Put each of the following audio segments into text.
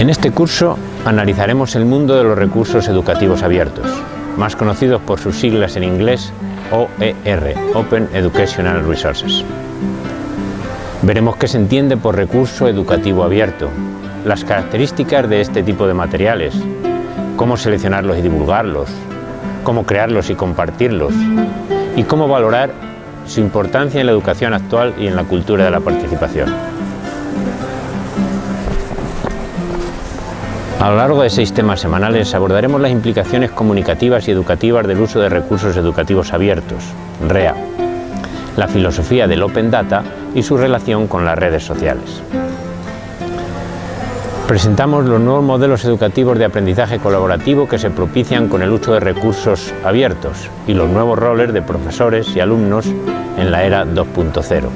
En este curso analizaremos el mundo de los recursos educativos abiertos, más conocidos por sus siglas en inglés OER, Open Educational Resources. Veremos qué se entiende por recurso educativo abierto, las características de este tipo de materiales, cómo seleccionarlos y divulgarlos, cómo crearlos y compartirlos, y cómo valorar su importancia en la educación actual y en la cultura de la participación. A lo largo de seis temas semanales abordaremos las implicaciones comunicativas y educativas del uso de recursos educativos abiertos, REA, la filosofía del Open Data y su relación con las redes sociales. Presentamos los nuevos modelos educativos de aprendizaje colaborativo que se propician con el uso de recursos abiertos y los nuevos roles de profesores y alumnos en la era 2.0.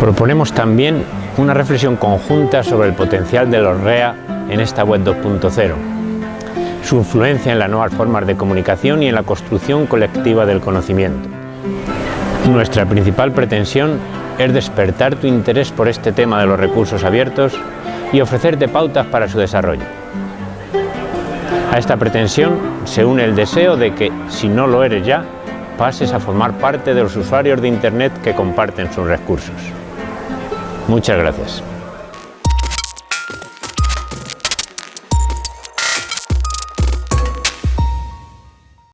Proponemos también una reflexión conjunta sobre el potencial de los REA en esta web 2.0, su influencia en las nuevas formas de comunicación y en la construcción colectiva del conocimiento. Nuestra principal pretensión es despertar tu interés por este tema de los recursos abiertos y ofrecerte pautas para su desarrollo. A esta pretensión se une el deseo de que, si no lo eres ya, pases a formar parte de los usuarios de Internet que comparten sus recursos. Muchas gracias.